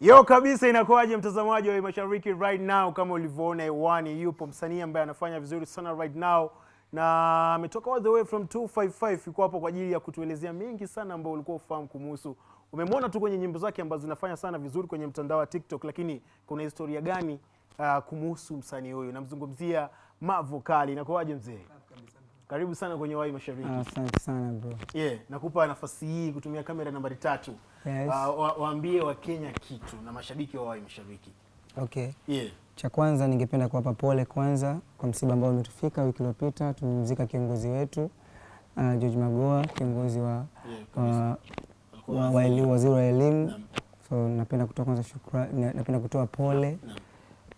Yo kabisa, inakuwaje mtazamaji wa Mashariki right now? Kama ulivyoona hewani, yupo msanii ambaye anafanya vizuri sana right now na ametoka all the way from 255 yuko hapo kwa ajili ya kutuelezea mengi sana ambayo ulikuwa ufahamu kumuhusu. Umemwona tu kwenye nyimbo zake ambazo zinafanya sana vizuri kwenye mtandao wa TikTok, lakini kuna historia gani uh, kumuhusu msanii huyu? Namzungumzia Mavokali. Inakuwaje mzee? Karibu sana kwenye Wai Mashariki. Ah, Asante sana bro. Yeah, nakupa nafasi hii kutumia kamera nambari tatu. Yes. Uh, wa, waambie Wakenya kitu na mashabiki wa Wai Mashabiki. Okay. Yeah. Cha kwanza ningependa kuwapa pole kwanza kwa msiba ambao umetufika wiki iliyopita. Tumemzika kiongozi wetu uh, George Magoha, kiongozi wa, Yeah, wa, wa, wa eli- waziri wa elimu. na. So napenda kutoa kwanza shukrani, napenda kutoa pole Naam.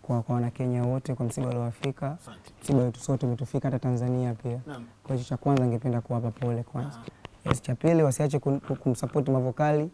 kwa, kwa Wanakenya wote kwa msiba uliowafika. Msiba wetu sote umetufika, hata Tanzania pia. Naam. Kwa hiyo cha kwanza ningependa kuwapa pole kwanza. Yes, cha pili wasiache kumsupport Mavokali,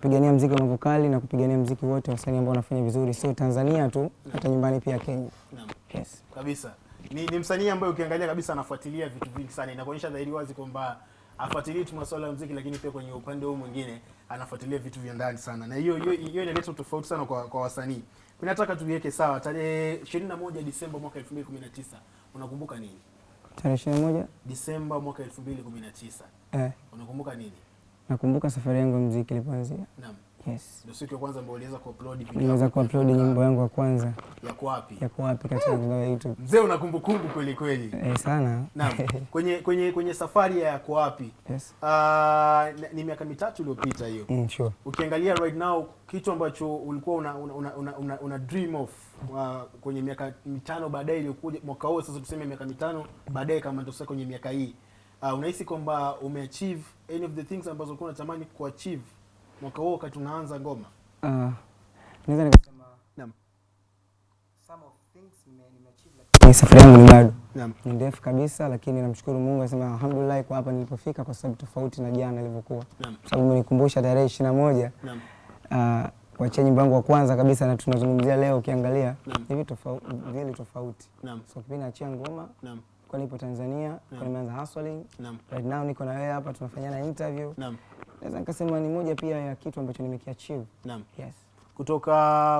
kupigania mziki wa vokali na kupigania mziki wote wasanii ambao wanafanya vizuri, sio Tanzania tu, hata nyumbani pia Kenya. Naam. Yes. Kabisa. Ni, ni msanii ambaye ukiangalia kabisa anafuatilia vitu vingi sana. Inakuonyesha dhahiri wazi kwamba afuatilii tu masuala ya muziki, lakini pia kwenye upande huu mwingine anafuatilia vitu vya ndani sana, na hiyo hiyo hiyo inaleta tofauti sana kwa, kwa wasanii. Ninataka nataka tuviweke sawa. Tarehe 21 Disemba mwaka 2019 unakumbuka nini? Tarehe ishirini na moja Disemba mwaka 2019 eh, unakumbuka nini? Nakumbuka safari yangu ya mziki ilipoanzia. Naam, Yes. ndio siku ya kwanza ambayo uliweza kuupload video Niliweza kuupload nyimbo yangu ya kwanza yako wapi? yako wapi katika mtandao wa YouTube. Mzee una kumbukumbu kweli kweli. Eh, sana. Naam, kwenye kwenye kwenye safari ya yako wapi? Yes. Ah, uh, ni miaka mitatu iliyopita hiyo. Mm, sure. Ukiangalia right now kitu ambacho ulikuwa una, una, una, una, una, una dream of uh, kwenye miaka mitano baadaye iliyokuja mwaka huu sasa tuseme miaka mitano baadaye kama ndio sasa kwenye miaka hii uh, unahisi kwamba umeachieve any of the things ambazo ulikuwa unatamani kuachieve mwaka huo wakati unaanza ngoma? Ah, naweza nikasema Naam. some of things nime- nimeachieve, lakini safari yangu ni bado ni ndefu kabisa, lakini namshukuru Mungu, nasema alhamdulillah kwa hapa nilipofika, kwa sababu tofauti na jana ilivyokuwa, sababu umenikumbusha tarehe ishirini na moja uh, kuachia nyimbo yangu wa kwanza kabisa, na tunazungumzia leo, ukiangalia hivi tofauti vile tofauti. So kipindi naachia ngoma Naam. Kwa nipo Tanzania, kwa nimeanza hustling right now, niko na wewe hapa tunafanyana interview, Naam. naweza nikasema ni moja pia ya kitu ambacho nimekiachieve. Naam. Yes. kutoka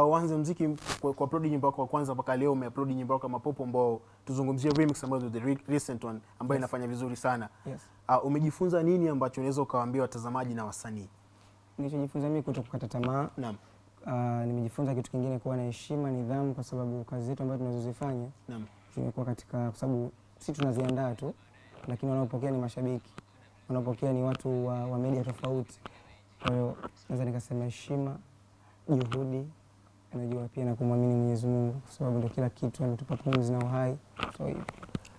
uanze mziki kwa, kwa upload nyimbo yako ya kwanza mpaka leo umeupload nyimbo yako kama Popo ambao tuzungumzie remix ambazo the re- recent one ambayo yes. inafanya vizuri sana. Yes. Uh, umejifunza nini ambacho unaweza ukawaambia watazamaji na wasanii? Nilichojifunza mimi kuto kukata tamaa Naam. Uh, nimejifunza kitu kingine kuwa na heshima, nidhamu, kwa sababu kazi zetu ambazo tunazozifanya Naam. zimekuwa katika, kwa sababu si tunaziandaa tu, lakini wanaopokea ni mashabiki, wanaopokea ni watu wa, wa media tofauti. Kwa hiyo naweza nikasema heshima, juhudi, najua pia na kumwamini Mwenyezi Mungu, kwa sababu ndio kila kitu, ametupa pumzi na uhai. So.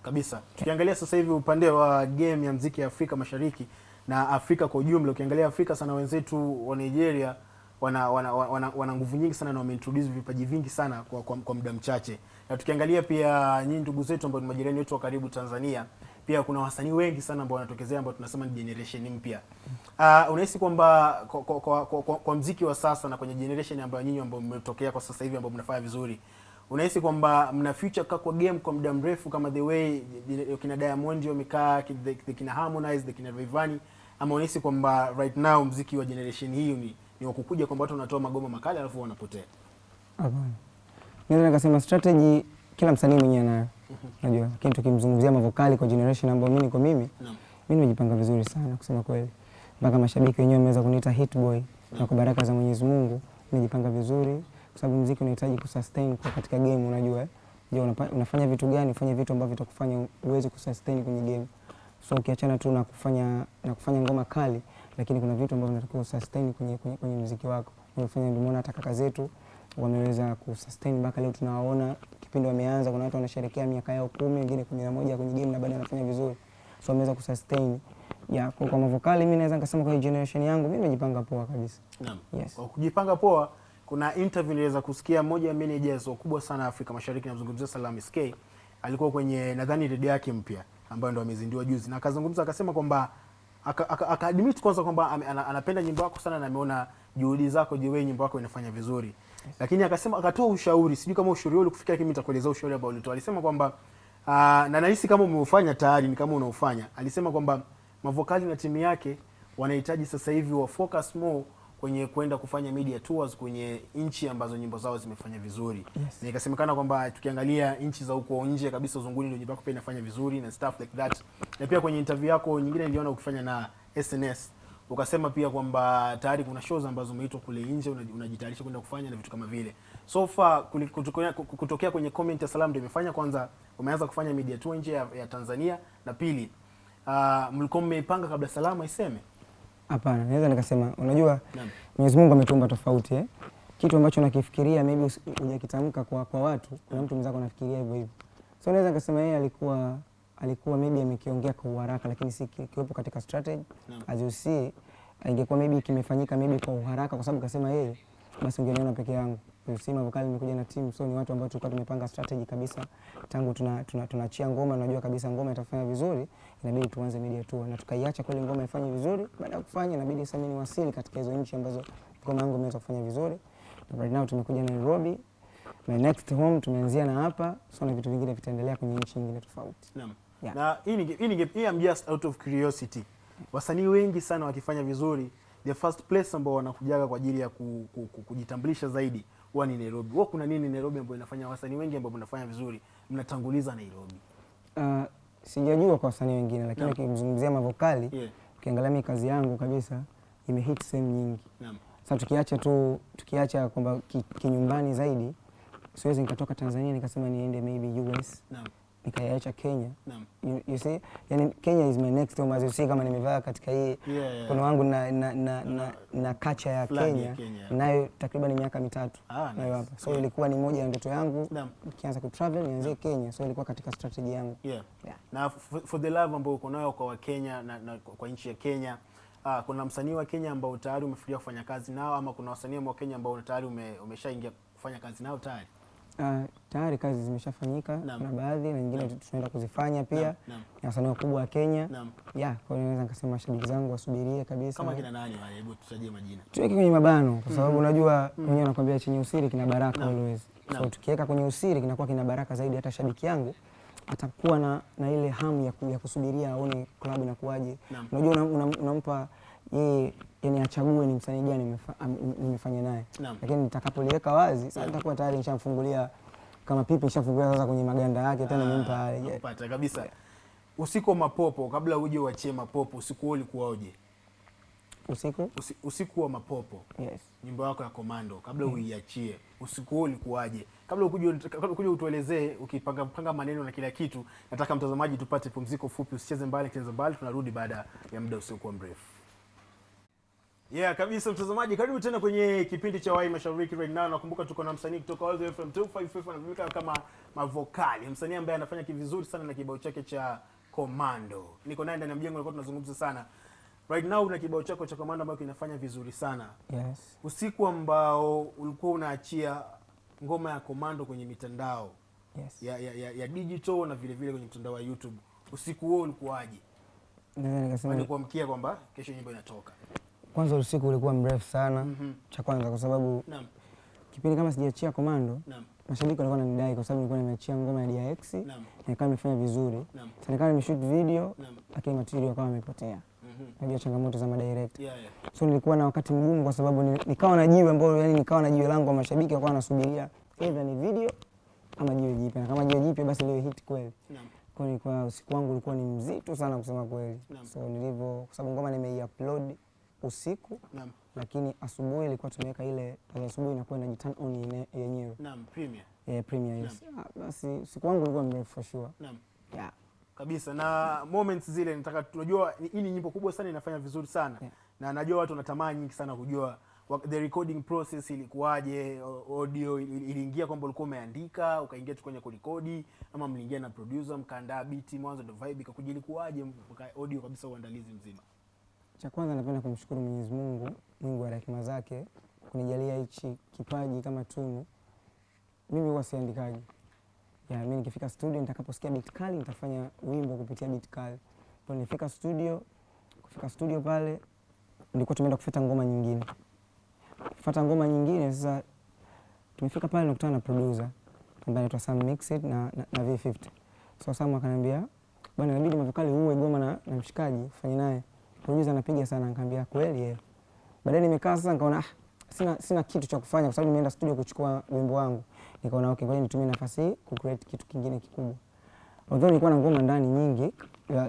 Kabisa. Tukiangalia sasa hivi upande wa game ya mziki ya Afrika Mashariki na Afrika kwa ujumla, ukiangalia Afrika sana, wenzetu wa Nigeria wana wana, wana, wana nguvu nyingi sana na wameintroduce vipaji vingi sana kwa, kwa, kwa muda mchache. Na tukiangalia pia nyinyi ndugu zetu ambao ni majirani wetu wa karibu Tanzania, pia kuna wasanii wengi sana ambao wanatokezea ambao tunasema ni generation mpya. Uh, unahisi kwamba kwa, kwa, kwa, kwa, kwa, kwa mziki wa sasa na kwenye generation ambayo nyinyi ambao mmetokea kwa sasa hivi ambao mnafanya vizuri unahisi kwamba mna future kaa kwa game kwa muda mrefu kama the way kina Diamond wamekaa kina Harmonize kina Rayvanny ama unahisi kwamba right now mziki wa generation hii ni, ni wa kukuja kwamba watu wanatoa magoma makali alafu wanapotea Hapana. Naweza nikasema strategy kila msanii mwenyewe anayo. Unajua, lakini tukimzungumzia Mavokali kwa generation ambayo mimi niko mimi, no. mimi nimejipanga vizuri sana kusema kweli. Mpaka mashabiki wenyewe wameweza kuniita hit boy na kwa baraka za Mwenyezi Mungu nimejipanga vizuri kwa sababu muziki unahitaji kusustain kwa katika game unajua. Je, unafanya vitu gani? Ufanye vitu ambavyo vitakufanya uweze kusustain kwenye game. So ukiachana tu na kufanya na kufanya ngoma kali, lakini kuna vitu ambavyo vinatakiwa usustain kwenye kwenye, kwenye muziki wako. Unafanya ndio maana hata kaka zetu wameweza kusustain mpaka leo tunawaona kipindi wameanza, kuna watu wanasherehekea miaka yao kumi, wengine kumi na moja kwenye game na bado wanafanya vizuri, so wameweza kusustain ya kwa, kwa Mavokali. Mimi naweza nikasema kwa generation yangu mimi nimejipanga poa kabisa. Naam. Yes. Kwa kujipanga poa, kuna interview niliweza kusikia mmoja ya managers wakubwa sana Afrika Mashariki, namzungumzia Salam SK, alikuwa kwenye nadhani redio yake mpya ambayo ndo amezindua juzi, na akazungumza akasema kwamba akaadmit kwanza kwamba anapenda nyimbo yako sana na ameona juhudi zako, je, wewe nyimbo yako inafanya vizuri, lakini akasema akatoa ushauri, sijui kama ushauri ule kufikia, lakini nitakuelezea ushauri ambao ulitoa. Alisema kwamba uh, na nahisi kama umeufanya tayari, ni kama unaufanya. Alisema kwamba Mavokali na timu yake wanahitaji sasa hivi wa focus more kwenye kwenda kufanya media tours kwenye nchi ambazo nyimbo zao zimefanya vizuri. Yes. na ikasemekana kwamba tukiangalia nchi za huko nje kabisa uzunguni ndio nyimbo yako pia inafanya vizuri na stuff like that. Na pia kwenye interview yako nyingine niliona ukifanya na SNS ukasema pia kwamba tayari kuna shows ambazo umeitwa kule nje unajitayarisha kwenda kufanya na vitu kama vile. So far kutokea, kutokea kwenye comment ya Salam ndio imefanya kwanza umeanza kufanya media tour nje ya, ya Tanzania na pili uh, mlikuwa mmeipanga kabla salamu aiseme Hapana, naweza nikasema, unajua. Mwenyezi Mungu ametuumba tofauti eh? Kitu ambacho nakifikiria maybe hujakitamka kwa, kwa watu, kuna mtu mwenzako anafikiria hivyo hivyo. So naweza nikasema yeye alikuwa alikuwa maybe amekiongea kwa uharaka, lakini si kiwepo katika strategy as you see, ingekuwa maybe kimefanyika maybe kwa uharaka, kwa sababu kasema yeye, basi ungeniona peke yangu. You Vokali imekuja na timu, so ni watu ambao tulikuwa tumepanga strategy kabisa tangu tunachia tuna tuna, ngoma, unajua kabisa ngoma itafanya vizuri, inabidi tuanze media tour, na tukaiacha kweli ngoma ifanye vizuri. Baada ya kufanya, inabidi sasa mimi niwasili katika hizo nchi ambazo ngoma yangu imeweza kufanya vizuri. Na right now tumekuja Nairobi, my next home tumeanzia na hapa, so na vitu vingine vitaendelea kwenye nchi nyingine tofauti. Naam. Yeah. Na hii hii ni hii I'm just out of curiosity. Wasanii wengi sana wakifanya vizuri, the first place ambao wanakujaga kwa ajili ya ku, ku, ku, kujitambulisha zaidi huwa ni Nairobi. Wao kuna nini Nairobi ambayo inafanya wasanii wengi ambao mnafanya vizuri mnatanguliza Nairobi? Uh, sijajua kwa wasanii wengine, lakini ukimzungumzia Mavokali Yeah. ukiangalia mimi kazi yangu kabisa imehit sehemu nyingi. Naam. Sasa tukiacha tu tukiacha kwamba ki- kinyumbani zaidi, siwezi nikatoka Tanzania nikasema niende maybe US. Nikaiacha Kenya. You, you see, yani Kenya is my next home as you see, kama nimevaa katika hii Yeah, yeah. mkono wangu na, na, na, na, na kacha ya Kenya, Kenya. nayo takriban miaka mitatu Ah, nayo nice. hapa, so ilikuwa ni moja ya ndoto yangu nikianza kutravel nianzie Kenya, so ilikuwa katika strategy yangu Yeah. Yeah. Na for, for the love ambayo uko nayo kwa Wakenya na, na kwa nchi ya Kenya ah, kuna msanii wa Kenya ambao tayari umefikiria kufanya kazi nao ama kuna wasanii wa Kenya ambao tayari ume, umeshaingia kufanya kazi nao tayari? Uh, tayari kazi zimeshafanyika na baadhi na nyingine tunaenda kuzifanya pia. Na wasanii wakubwa wa Kenya. Yeah, kwa hiyo naweza nikasema mashabiki zangu wasubirie kabisa. Kama kina nani wale? Hebu tutajie majina. tuweke kwenye mabano kwa sababu unajua mwenyewe nakwambia chenye usiri kina baraka always. So tukiweka kwenye usiri kinakuwa kina baraka zaidi, hata shabiki yangu atakuwa na, na ile hamu ya, ya kusubiria aone klabu inakuwaje. Unajua unampa una, unampa yeye yani achague ni msanii gani nimefanya naye, lakini nitakapoliweka wazi sasa nitakuwa tayari nishamfungulia kama pipi nishafungulia sasa kwenye maganda yake tena nimpa pale nakupata kabisa. Usiku wa mapopo, kabla uje uachie mapopo, usiku wao ulikuwaje? usiku. Usi, usiku wa mapopo, Yes. nyimbo yako ya Komando, kabla mm. uiachie, usiku wao ulikuwaje? Kabla ukuje kabla ukuje utuelezee, ukipanga panga maneno na kila kitu, nataka mtazamaji tupate pumziko fupi, usicheze mbali, cheza mbali, tunarudi baada ya muda usiokuwa mrefu. Yeah, kabisa mtazamaji, karibu tena kwenye kipindi cha Wai Mashariki right now. Nakumbuka tuko na msanii kutoka Wazo FM 255 anajulikana kama Mavokali, msanii ambaye anafanya kivizuri sana na kibao chake cha Komando. Niko naye ndani ya mjengo, nilikuwa tunazungumza sana. Right now una kibao chako cha Komando ambacho kinafanya vizuri sana. Yes. Usiku ambao ulikuwa unaachia ngoma ya Komando kwenye mitandao Yes. ya, ya, ya, ya digital na vile vile kwenye mtandao wa YouTube, usiku huo ulikuwaje? Naweza nikasema Walikuamkia kwamba kesho nyimbo inatoka. Kwanza usiku ulikuwa mrefu sana mm -hmm. cha kwanza kwa sababu Naam, kipindi kama sijaachia Komando naam, mashabiki walikuwa wananidai kwa sababu nilikuwa nimeachia ngoma ya DX na nikawa nimefanya vizuri. sana, kama nimeshoot video lakini material yakawa yamepotea. najua Unajua changamoto za madirect. Yeah, yeah. So nilikuwa na wakati mgumu kwa sababu nikawa na jiwe ambalo yani nikawa na jiwe langu wa mashabiki walikuwa wanasubiria either ni video ama jiwe jipya. Na kama jiwe jipya basi leo hit kweli. Kwa nilikuwa usiku wangu ulikuwa ni mzito sana kusema kweli. So nilivyo kwa sababu ngoma nimeiupload usiku Naam, lakini asubuhi ilikuwa tumeweka ile asubuhi inakuwa ina turn on yenyewe. naam, premier. Yeah, premium yes. Ah, basi usiku wangu ulikuwa mrefu for sure. Naam. Yeah. kabisa na moments zile nataka tunajua hii ni nyimbo kubwa sana inafanya vizuri sana Yeah. na najua watu wanatamani nyingi sana kujua the recording process ilikuwaje audio iliingia kwamba ulikuwa umeandika ukaingia tu kwenye kurekodi ama mliingia na producer mkaandaa beat mwanzo ndo vibe ikakuja ilikuwaje audio kabisa uandalizi mzima Cha kwanza napenda kumshukuru Mwenyezi Mungu, Mungu wa rehema zake kunijalia hichi kipaji kama tunu. Mimi huwa siandikaji. Ya, mimi nikifika studio nitakaposikia beat kali nitafanya wimbo kupitia beat kali. Kwa nifika studio, kufika studio pale nilikuwa tumeenda kufuata ngoma nyingine. Kufuata ngoma nyingine sasa tumefika pale nakutana na producer ambaye anaitwa Sam Mixed na, na, na V50. So Sam akaniambia bwana inabidi Mavokali uwe goma na, na mshikaji ufanye naye. Producer anapiga sana nikamwambia kweli yeye. Baadaye nimekaa sasa nikaona ah, sina, sina kitu cha kufanya kwa sababu nimeenda studio kuchukua wimbo wangu. Nikaona okay, ngoja nitumie nafasi hii ku create kitu kingine kikubwa. Although nilikuwa na ngoma ndani nyingi,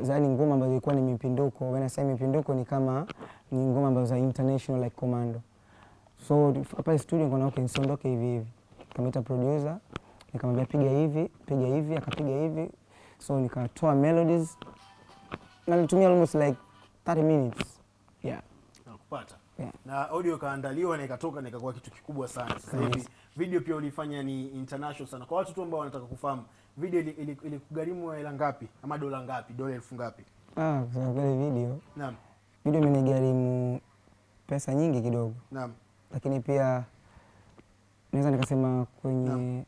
yaani ngoma ambazo ilikuwa ni mipinduko. When I say mipinduko ni kama ni ngoma ambazo za international like commando. So hapa studio nikaona okay, nisiondoke hivi hivi. Nikamwita producer, nikamwambia piga hivi, piga hivi, akapiga hivi. So nikatoa melodies na nilitumia almost like 30 minutes. Yeah. nakupata Yeah. na audio kaandaliwa na ikatoka na ikakuwa kitu kikubwa sana sasa hivi Yes. video pia ulifanya ni international sana kwa watu tu ambao wanataka kufahamu video ili- ili- hela ngapi ama dola ngapi dola elfu ngapi Ah, kwa kweli video naam video imenigharimu pesa nyingi kidogo, naam lakini pia naweza nikasema kwenye Naam.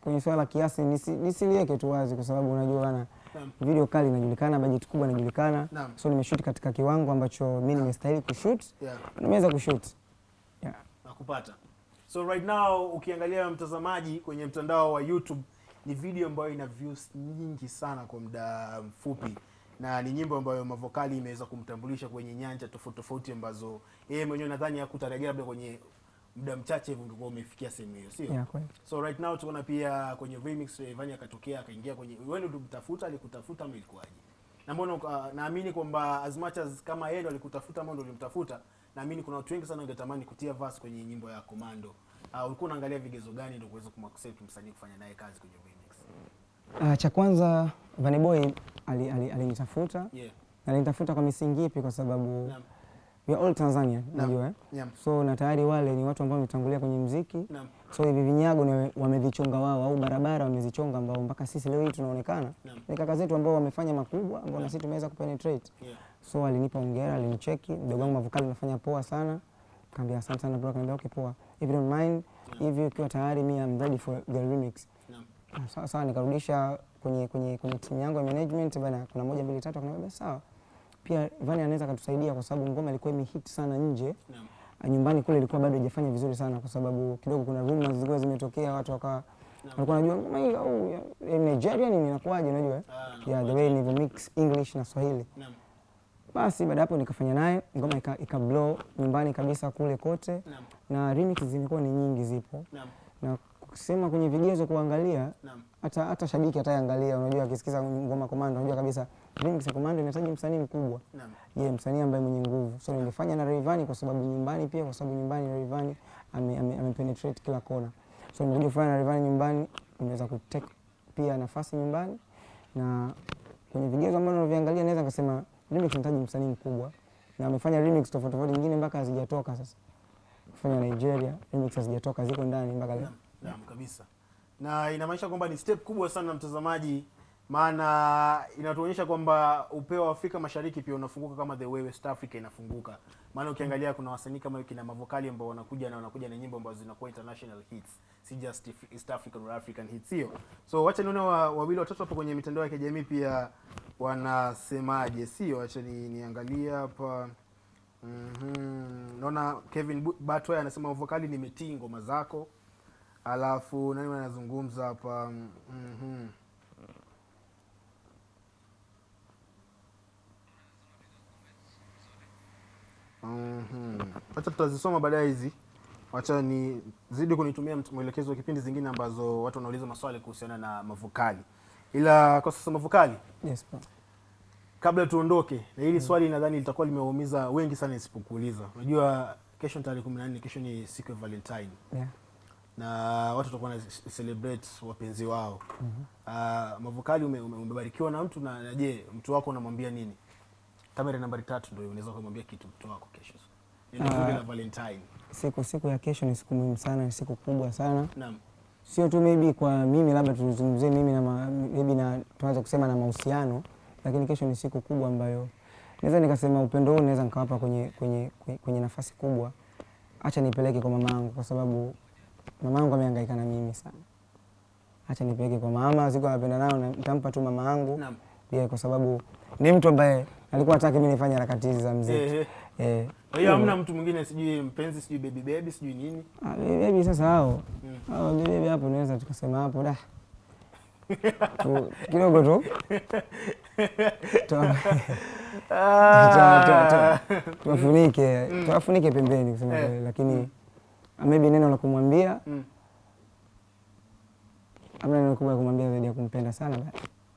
kwenye swala kiasi nisi, nisiliweke tu wazi, kwa sababu unajua bana, video kali inajulikana, bajeti kubwa inajulikana, so nimeshoot katika kiwango ambacho mi nimestahili kushoot, yeah. Nimeweza kushoot. Yeah. nakupata so right now ukiangalia mtazamaji kwenye mtandao wa youtube ni video ambayo ina views nyingi sana kwa muda mfupi. Na ni nyimbo ambayo mavokali imeweza kumtambulisha kwenye nyanja tofauti tofauti ambazo yeye mwenyewe nadhani hakutarajia labda kwenye muda mchache hivi ungekuwa umefikia sehemu hiyo sio? Yeah, so right now tunaona pia kwenye remix Rayvanny akatokea akaingia kwenye wewe ndio ulimtafuta alikutafuta ama ilikuwaje? Na mbona uh, naamini kwamba as much as kama yeye ndo alikutafuta ama ndo ulimtafuta naamini kuna watu wengi sana wangetamani kutia verse kwenye nyimbo ya Komando uh, ulikuwa unaangalia vigezo gani ndio kuweza kumaccept msanii kufanya naye kazi kwenye remix? Uh, cha kwanza Vanny Boy alinitafuta ali- ali- alinitafuta. Yeah. Na alinitafuta kwa misingi ipi? Kwa sababu naam we are all Tanzania, unajua eh? naam. So na tayari wale ni watu ambao wametangulia kwenye mziki. Naam. So hivi vinyago ni wamevichonga wao au barabara wamezichonga ambao mpaka sisi leo hii tunaonekana. Ni kaka zetu ambao wamefanya makubwa ambao na sisi tumeweza kupenetrate. Yeah. So alinipa hongera alinicheki. Mdogo wangu mavokali unafanya poa sana. Kaambia asante sana bro kaambia okay poa. If you don't mind hivi ukiwa tayari mi am ready for the remix. Sawa sawa nikarudisha kwenye kwenye kwenye timu yangu ya management bana kuna moja mbili tatu akaniambia basi sawa pia Vani anaweza akatusaidia kwa sababu ngoma ilikuwa imehit sana nje. Ah, nyumbani kule ilikuwa bado haijafanya vizuri sana kwa sababu kidogo kuna rumors zilikuwa zimetokea watu wakawa walikuwa wanajua ngoma hii au ya- ya Nigeria nini inakuwaje unajua? Ah, yeah, the way nilivyo mix English na Swahili. Naam. Basi baada hapo nikafanya naye ngoma ika, ika blow nyumbani kabisa kule kote. Naam. Na remix zimekuwa ni nyingi zipo. Naam. Na kusema kwenye vigezo kuangalia hata hata shabiki ataangalia unajua akisikiza ngoma Komando unajua kabisa remix ya Komando inahitaji msanii mkubwa. Naam. Ye msanii ambaye mwenye nguvu. So nilifanya na Rayvanny kwa sababu nyumbani pia kwa sababu nyumbani Rayvanny amepenetrate ame, ame kila kona. So nilikuja kufanya na Rayvanny nyumbani nimeweza kutake pia nafasi nyumbani. Na kwenye vigezo ambavyo naviangalia naweza nikasema remix inahitaji msanii mkubwa. Na amefanya remix tofauti tofauti nyingine mpaka hazijatoka sasa. Kufanya Nigeria remix hazijatoka ziko ndani mpaka leo. Naam, naam kabisa. Na inamaanisha kwamba ni step kubwa sana mtazamaji maana inatuonyesha kwamba upeo wa Afrika Mashariki pia unafunguka kama the way West Africa inafunguka. Maana ukiangalia kuna wasanii kama kina Mavokali ambao wanakuja na wanakuja na nyimbo ambazo zinakuwa international hits, si just East African or African hits hiyo. So wacha nione wa- wawili watatu hapo kwenye mitandao ya kijamii pia wanasemaje, sio? Wacha ni, niangalie hapa. Mm -hmm. Naona Kevin Batwa anasema Mavokali nimetii ngoma zako. Alafu nani anazungumza hapa? Mhm. Mhm. Wacha tutazisoma baadaye hizi. Wacha ni zidi kunitumia mwelekezo wa kipindi zingine ambazo watu wanauliza maswali kuhusiana na Mavokali. Ila kwa sasa Mavokali, yes pa. kabla tuondoke, na hili swali nadhani litakuwa limewaumiza wengi sana isipokuuliza. Unajua kesho ni tarehe 14, kesho ni siku ya Valentine yeah. na watu watakuwa na celebrate wapenzi wao. Uh, Mavokali ume, ume, na mtu na, na je, mtu wako unamwambia nini? Kamera nambari tatu ndio unaweza kumwambia kitu mtoto wako kesho. La Valentine. siku siku ya kesho ni siku muhimu sana ni siku kubwa sana Naam. sio tu maybe kwa mimi labda tuzungumzie mimi na ma- maybe na tuanze kusema na mahusiano lakini kesho ni siku kubwa ambayo naweza nikasema upendo huu naweza nikawapa kwenye, kwenye, kwenye, kwenye nafasi kubwa acha nipeleke kwa mamangu kwa sababu mamangu amehangaika na mimi sana acha nipeleke kwa mama siku anapenda nayo nitampa tu mamangu. Naam. yeah, kwa sababu ni mtu ambaye alikuwa hataki mimi nifanye harakati hizi za mziki Eh, Kwa hiyo hamna mtu mwingine sijui mpenzi sijui baby baby sijui nini. Ah, baby sasa hao Mm. hao baby hapo naweza tukasema hapo da tu, kidogo tu Ah. tuwafunike tuwafunike pembeni kusema Eh. kweli, lakini maybe neno la kumwambia Mm. amna neno kubwa kumwambia zaidi ya kumpenda sana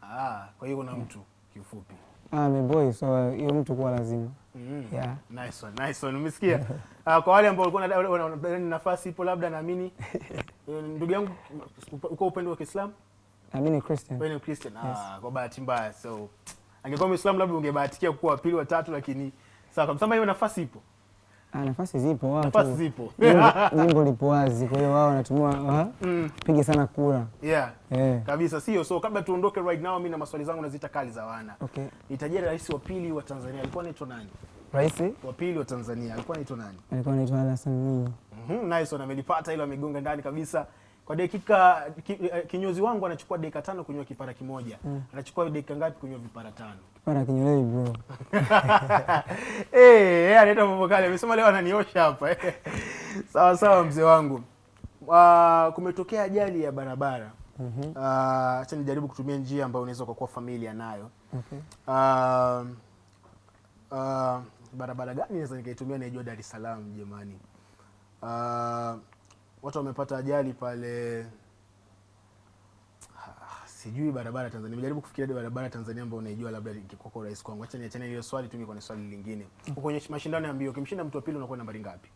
Ah, kwa hiyo kuna mtu kifupi. Ah, meboy so hiyo mtu kuwa lazima Mm. yeah. Nice one, nice one. Umesikia? Ah, kwa wale ambao walikuwa wanadhani nafasi ipo labda naamini eh, ndugu yangu uko upendo wa Kiislamu, Mimi ni Christian wewe ni Christian. Ah, kwa bahati mbaya. So angekuwa Muislamu labda ungebahatikia kuwa wa pili wa tatu lakini sawa kabisa. Hiyo nafasi ipo. Ah, nafasi zipo wao Nafasi zipo. jimbo- lipo wazi, kwa hiyo wao wanatumia Mm. pige sana kura Yeah. eh. Kabisa sio. So kabla tuondoke right now mimi na maswali zangu nazita kali za wana. Okay. Nitajia rais wa pili wa Tanzania alikuwa anaitwa nani? Rais Wa pili wa Tanzania alikuwa anaitwa nani? alikuwa anaitwa Hassan Mwinyi. Mhm, mm nice one amelipata ile amegonga ndani kabisa. Kwa dakika ki, eh, kinyozi wangu anachukua dakika tano kunywa kipara kimoja. mm. Anachukua dakika ngapi kunywa vipara tano? Kipara kinyolewi bro. Eh, yeye anaita mambo kale. Amesema leo ananiosha hapa. sawa sawa mzee wangu. Uh, kumetokea ajali ya barabara. Mhm. Uh, acha nijaribu kutumia njia ambayo unaweza kuwa familia nayo. Okay. Uh, uh, barabara gani naweza nikaitumia naijua Dar es Salaam jamani? Uh, watu wamepata ajali pale Ah, sijui barabara Tanzania. Nimejaribu kufikiria barabara Tanzania ambayo unaijua labda ingekuwa kwa urahisi kwangu. Acha niachane hiyo swali tu kwenye swali lingine. Uko kwenye mashindano ya mbio, ukimshinda mtu wa pili unakuwa nambari ngapi?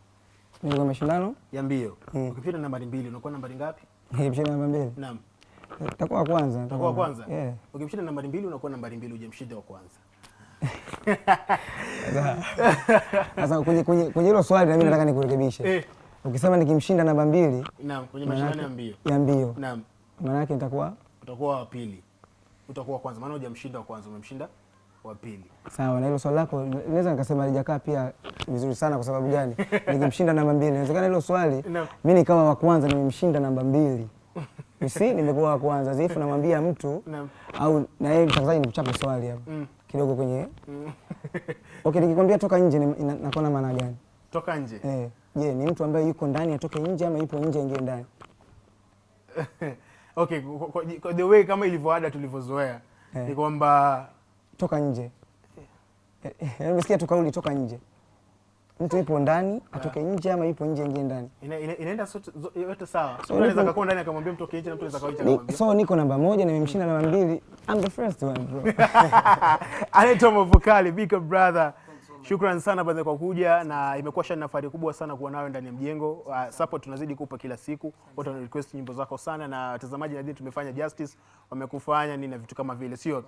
Kwenye mashindano Ya mbio. Mm. Ukimshinda nambari mbili unakuwa nambari ngapi? Ukimshinda nambari mbili. Naam. Takuwa wa kwanza. Utakuwa wa kwanza? Yeah. Ukimshinda nambari mbili unakuwa nambari mbili, hujamshinda wa kwanza. Sasa kwenye kwenye kwenye hilo swali na mimi nataka nikurekebishe. Ukisema nikimshinda namba mbili naam, kwenye mashindano ya mbio. ya mbio, Naam. maana yake nitakuwa utakuwa wa pili, utakuwa kwanza, maana hujamshinda wa kwanza, umemshinda wa pili. sawa. Na hilo swali lako naweza nikasema lijakaa pia vizuri sana. Kwa sababu gani? Nikimshinda namba mbili, inawezekana hilo swali mimi nikawa wa kwanza, nimemshinda namba mbili usi see, nimekuwa wa kwanza zifu, namwambia mtu au na yeye mtangazaji nikuchape swali hapo Mm. kidogo kwenye Mm. okay, nikikwambia toka nje nakuwa na maana gani? Toka nje. Eh, je, ni mtu ambaye yuko ndani atoke nje ama yupo nje aingie ndani? Okay, kwa, kwa, the way kama ilivyoada tulivyozoea Eh. ni kwamba Toka nje. Eh, eh, Nimesikia tu kauli toka nje. Mtu yupo ndani atoke nje ama yupo nje aingie ndani? ina, ina, inaenda yote sawa. Unaweza nipo- ndani akamwambia mtoke nje na mtu anaweza kawa nje So niko namba moja na nimemshinda namba mbili. I'm the first one bro. Anaitwa Mavokali, big brother. Shukran sana brother kwa kuja na imekuwa shani nafari kubwa sana kuwa nawe ndani ya mjengo. Uh, support tunazidi kupa kila siku. Watu wana request nyimbo zako sana na watazamaji nadhani tumefanya justice, wamekufanya nini na vitu kama vile, sio?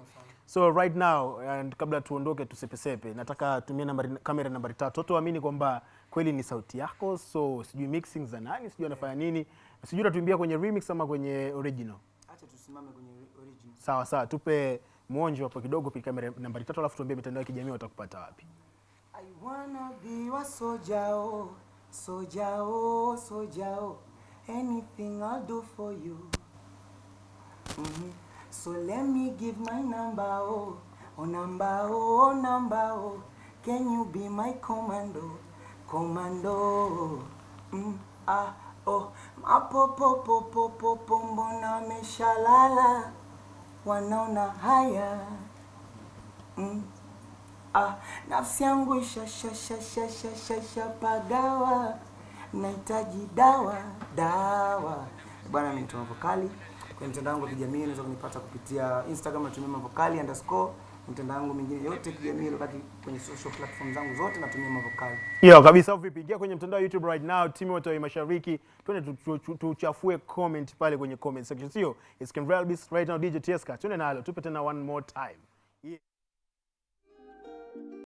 So right now and kabla tuondoke tusepesepe, nataka tumie nambari kamera nambari tatu. Watu waamini kwamba kweli ni sauti yako, so sijui mixing za nani, sijui anafanya nini. Sijui utatuimbia kwenye remix ama kwenye original. Acha tusimame kwenye original. Sawa sawa, tupe mwonjo hapo kidogo pika kamera nambari tatu, alafu tuambie mitandao ya kijamii watakupata wapi. Wanna be your soldier, oh, soldier, oh, soldier, oh. Anything I'll do for you. Mhm. So let me give my number, oh, oh number, oh, oh number, oh. Can you be my commando, commando? Mm, ah, oh, mapopo, popo, popo, mbona meshalala, wanaona haya. Mm. Ah, nafsi yangu shashashashashashapagawa, nahitaji dawa dawa. Bwana, mimi ni Vokali. Kwenye mtandao wangu wa kijamii unaweza kunipata kupitia Instagram natumia Mavokali underscore. mtandao wangu mingine yote kijamii wakati kwenye social platform zangu zote natumia Mavokali. Yo, kabisa vipi? Ingia kwenye mtandao YouTube right now, timu wote wa Mashariki. Twende tu- tu- tu- tuchafue comment pale kwenye comment section. Sio? It's Kenrel Beast right now DJ Tieska. Twende nalo. Tupe tena one more time.